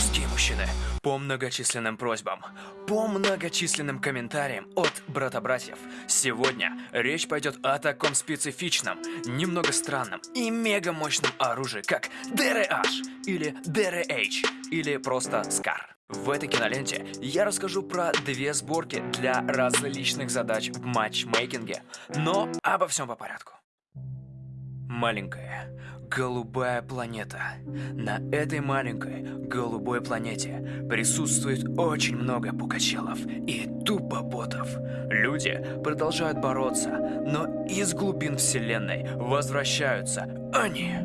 Русские мужчины, по многочисленным просьбам, по многочисленным комментариям от брата-братьев, сегодня речь пойдет о таком специфичном, немного странном и мега мощном оружии, как DRH или DRH или просто SCAR. В этой киноленте я расскажу про две сборки для различных задач в матчмейкинге, но обо всем по порядку. Маленькая голубая планета. На этой маленькой голубой планете присутствует очень много пукачелов и тупо ботов. Люди продолжают бороться, но из глубин вселенной возвращаются они.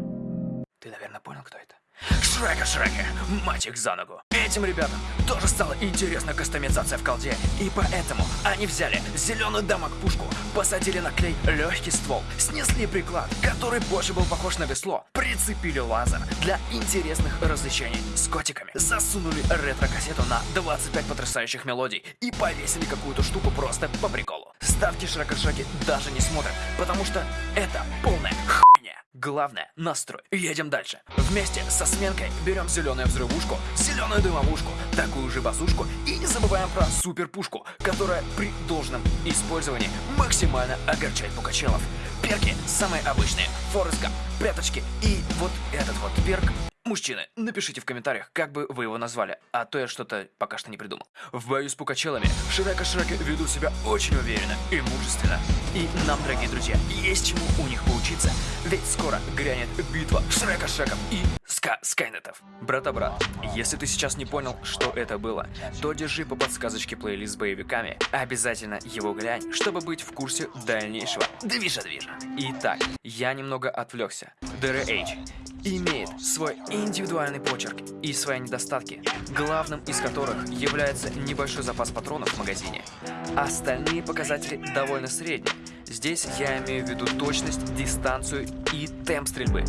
Ты, наверное, понял, кто это? Шрека Шрека, мать их за ногу. Этим ребятам тоже стала интересна кастомизация в колде, и поэтому они взяли зеленую дамаг-пушку, посадили на клей легкий ствол, снесли приклад, который больше был похож на весло, прицепили лазер для интересных развлечений с котиками, засунули ретро-кассету на 25 потрясающих мелодий и повесили какую-то штуку просто по приколу. Ставки Шрека Шреки даже не смотрят, потому что это полная. Главное – настрой. Едем дальше. Вместе со сменкой берем зеленую взрывушку, зеленую дымовушку, такую же базушку и не забываем про суперпушку, которая при должном использовании максимально огорчает пукачелов. Перки самые обычные. Форест Гамп, пряточки и вот этот вот перк Мужчины, напишите в комментариях, как бы вы его назвали, а то я что-то пока что не придумал. В бою с пукачелами Шрека Шреки ведут себя очень уверенно и мужественно. И нам, дорогие друзья, есть чему у них поучиться, ведь скоро грянет битва Шрека Шреков и Ска Скайнетов. Брата-брат, если ты сейчас не понял, что это было, то держи по подсказочке плейлист с боевиками, обязательно его глянь, чтобы быть в курсе дальнейшего движа-движа. Итак, я немного отвлекся. DRH имеет свой индивидуальный почерк и свои недостатки, главным из которых является небольшой запас патронов в магазине. Остальные показатели довольно средние. Здесь я имею в виду точность, дистанцию и темп стрельбы.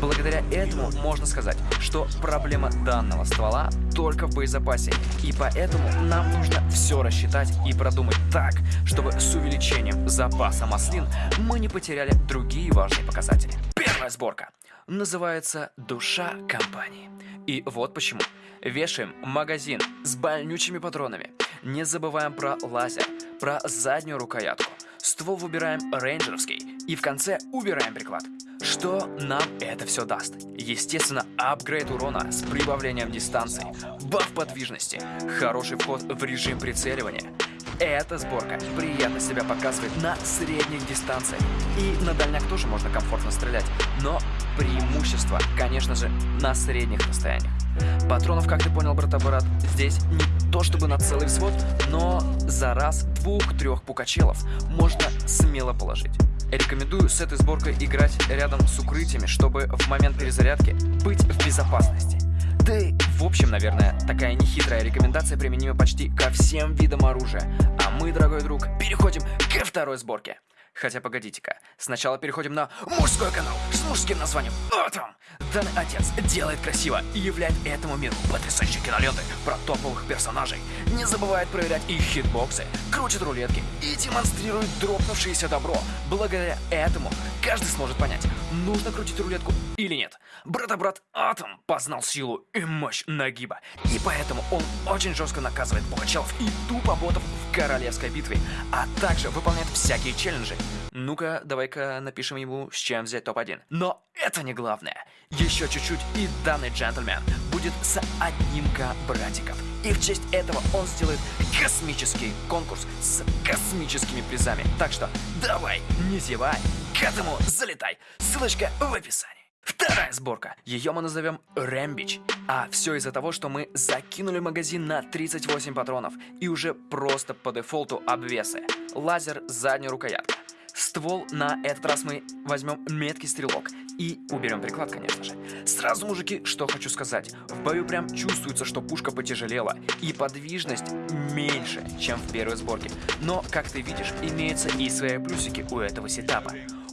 Благодаря этому можно сказать, что проблема данного ствола только в боезапасе, и поэтому нам нужно все рассчитать и продумать так, чтобы с увеличением запаса маслин мы не потеряли другие важные показатели. Первая сборка называется «Душа компании». И вот почему. Вешаем магазин с больнючими патронами. Не забываем про лазер, про заднюю рукоятку. Ствол выбираем рейнджеровский. И в конце убираем приклад. Что нам это все даст? Естественно, апгрейд урона с прибавлением дистанции, баф подвижности, хороший вход в режим прицеливания – эта сборка приятно себя показывает на средних дистанциях. И на дальняк тоже можно комфортно стрелять. Но преимущество, конечно же, на средних расстояниях. Патронов, как ты понял, брата-брат, здесь не то чтобы на целый взвод, но за раз двух-трех пукачелов можно смело положить. Рекомендую с этой сборкой играть рядом с укрытиями, чтобы в момент перезарядки быть в безопасности. Да и в общем, наверное, такая нехитрая рекомендация применима почти ко всем видам оружия. А мы, дорогой друг, переходим ко второй сборке. Хотя погодите-ка, сначала переходим на мужской канал с мужским названием «Атом». Данный отец делает красиво и являет этому миру потрясающие киноленты про топовых персонажей. Не забывает проверять их хитбоксы, крутит рулетки и демонстрирует дропнувшееся добро. Благодаря этому каждый сможет понять, нужно крутить рулетку или нет. Брата-брат Атом познал силу и мощь нагиба, и поэтому он очень жестко наказывает пугачелов и тупо ботов в королевской битве, а также выполняет всякие челленджи. Ну-ка, давай-ка напишем ему, с чем взять топ-1. Но это не главное. Еще чуть-чуть и данный джентльмен будет с одним-ка братиков. И в честь этого он сделает космический конкурс с космическими призами. Так что давай, не зевай, к этому залетай. Ссылочка в описании. Вторая сборка. Ее мы назовем Рэмбич. А все из-за того, что мы закинули магазин на 38 патронов и уже просто по дефолту обвесы. Лазер, задняя рукоятка. Ствол на этот раз мы возьмем меткий стрелок и уберем приклад, конечно же. Сразу, мужики, что хочу сказать. В бою прям чувствуется, что пушка потяжелела и подвижность меньше, чем в первой сборке. Но, как ты видишь, имеются и свои плюсики у этого сетапа.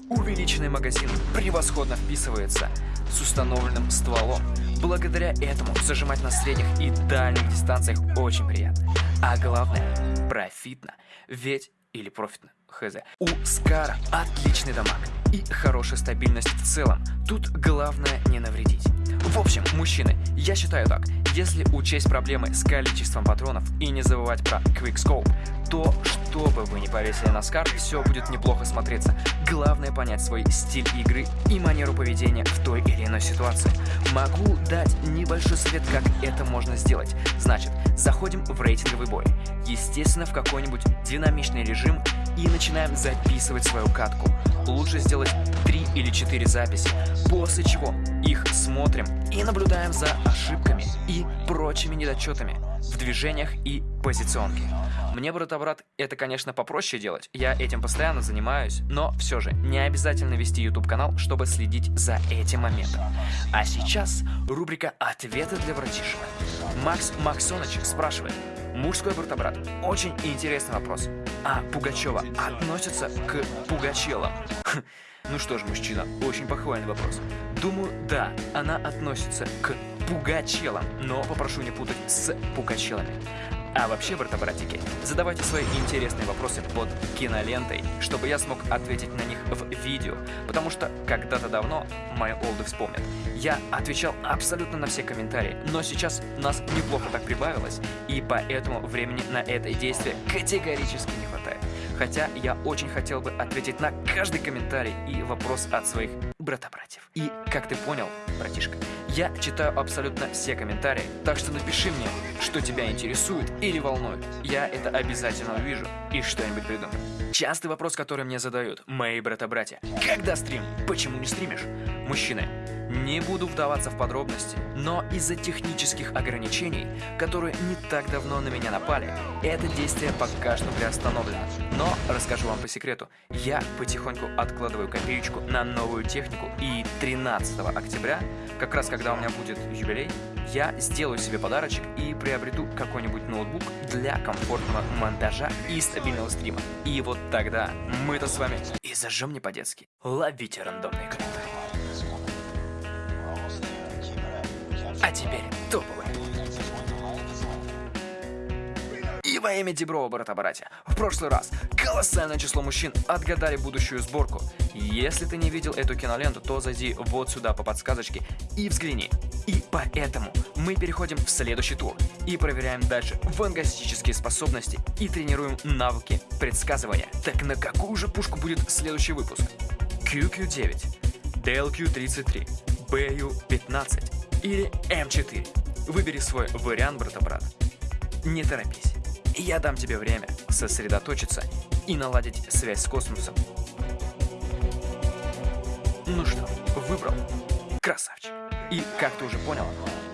Увеличенный магазин превосходно вписывается с установленным стволом. Благодаря этому зажимать на средних и дальних дистанциях очень приятно. А главное, профитно. Ведь или профитно, хз. У Скара отличный дамаг и хорошая стабильность в целом. Тут главное не навредить. В общем, мужчины, я считаю так. Если учесть проблемы с количеством патронов и не забывать про Quickscope, то, что бы вы ни повесили на скарб, все будет неплохо смотреться. Главное понять свой стиль игры и манеру поведения в той или иной ситуации. Могу дать небольшой совет, как это можно сделать. Значит, заходим в рейтинговый бой. Естественно, в какой-нибудь динамичный режим и начинаем записывать свою катку. Лучше сделать 3 или 4 записи, после чего их смотрим и наблюдаем за ошибками и прочими недочетами в движениях и позиционке. Мне брата-брат это, конечно, попроще делать, я этим постоянно занимаюсь, но все же не обязательно вести YouTube канал, чтобы следить за этим моментом. А сейчас рубрика «Ответы для братишек». Макс Максоныч спрашивает, Мужской брата-брат. Очень интересный вопрос. А Пугачева относится к Пугачелам? Ну что ж, мужчина, очень похвальный вопрос. Думаю, да, она относится к пугачелам, но попрошу не путать с пугачелами. А вообще, брата-братики, задавайте свои интересные вопросы под кинолентой, чтобы я смог ответить на них в видео, потому что когда-то давно, мои олды вспомнят, я отвечал абсолютно на все комментарии, но сейчас нас неплохо так прибавилось, и поэтому времени на это действие категорически не хватает. Хотя я очень хотел бы ответить на каждый комментарий и вопрос от своих брата-братьев. И, как ты понял, братишка, я читаю абсолютно все комментарии, так что напиши мне, что тебя интересует или волнует. Я это обязательно увижу и что-нибудь придумаю. Частый вопрос, который мне задают мои брата-братья. Когда стрим? Почему не стримишь? Мужчины, не буду вдаваться в подробности, но из-за технических ограничений, которые не так давно на меня напали, это действие пока что приостановлено. Но расскажу вам по секрету, я потихоньку откладываю копеечку на новую технику и 13 октября, как раз когда у меня будет юбилей, я сделаю себе подарочек и приобрету какой-нибудь ноутбук для комфортного монтажа и стабильного стрима. И вот тогда мы-то с вами и зажжем не по-детски. Ловите рандомные А теперь топовые. И во имя Деброва, брата-братья, в прошлый раз колоссальное число мужчин отгадали будущую сборку. Если ты не видел эту киноленту, то зайди вот сюда по подсказочке и взгляни. И поэтому мы переходим в следующий тур и проверяем дальше фантастические способности и тренируем навыки предсказывания. Так на какую же пушку будет следующий выпуск? QQ9, DLQ33, BU15, или М4. Выбери свой вариант, брата-брат. Не торопись. Я дам тебе время сосредоточиться и наладить связь с космосом. Ну что, выбрал? Красавчик. И, как ты уже понял,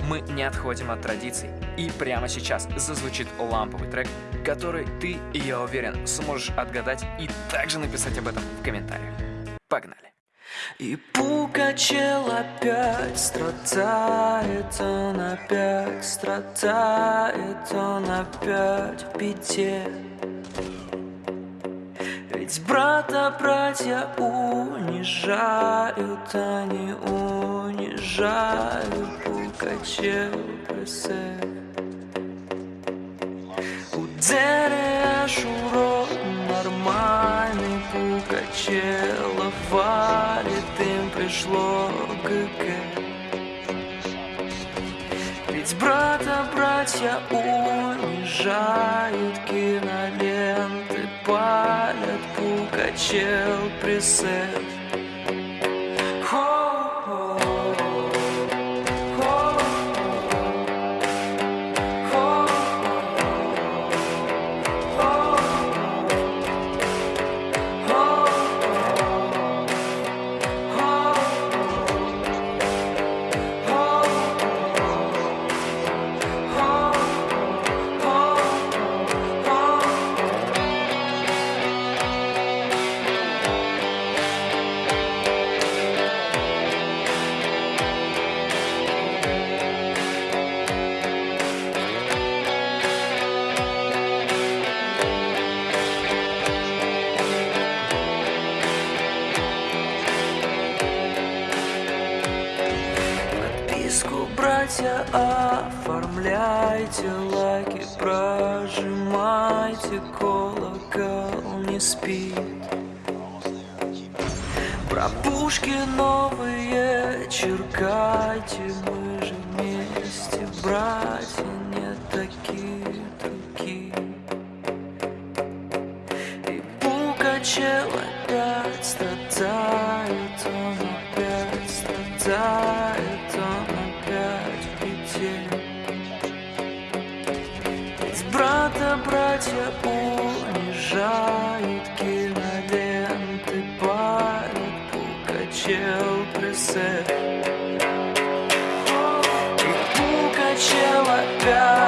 мы не отходим от традиций. И прямо сейчас зазвучит ламповый трек, который ты, я уверен, сможешь отгадать и также написать об этом в комментариях. Погнали! И Пукачел опять страдает, он опять страдает, он опять в беде. Ведь брата братья унижают, они унижают Пукачел пресек. У Дерея Шуро нормальный им пришло ГГ. Ведь брата братья унижают, киноленты палят, Пукачел пресет. Братья, оформляйте лайки, прожимайте колокол, не спит. Про пушки новые черкайте, мы же вместе, братья не такие другие. И Пукачев опять пресет И качала пять